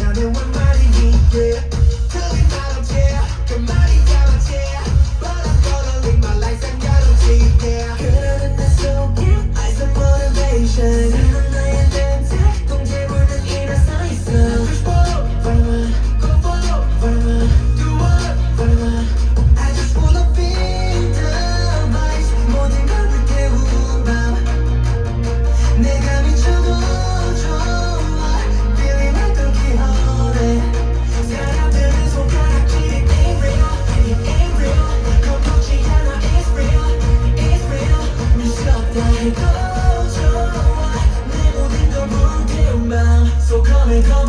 Now me what money yeah.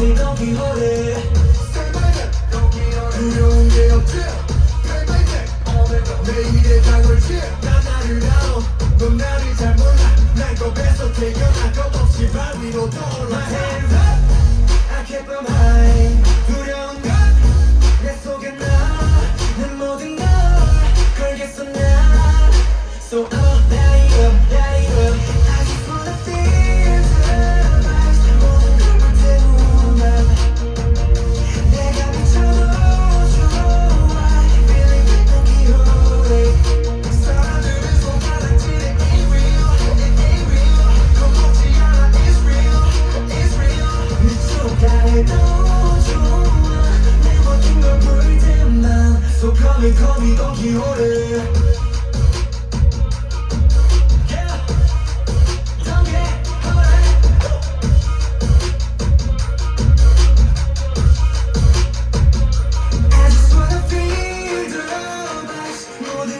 Quixote 생각은 두려운 게 없지 내일의 당을지 난 나를 알아 넌 나를 잘 몰라. 날 겁에서 태어나 겁없이 발 위로 떠올라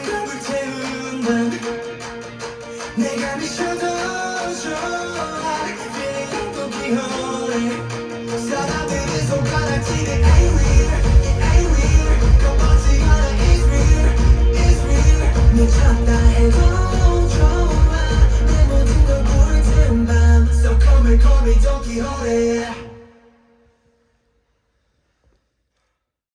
걸 불태운 밤 내가 미쳐 Call me, call me, don't be holiday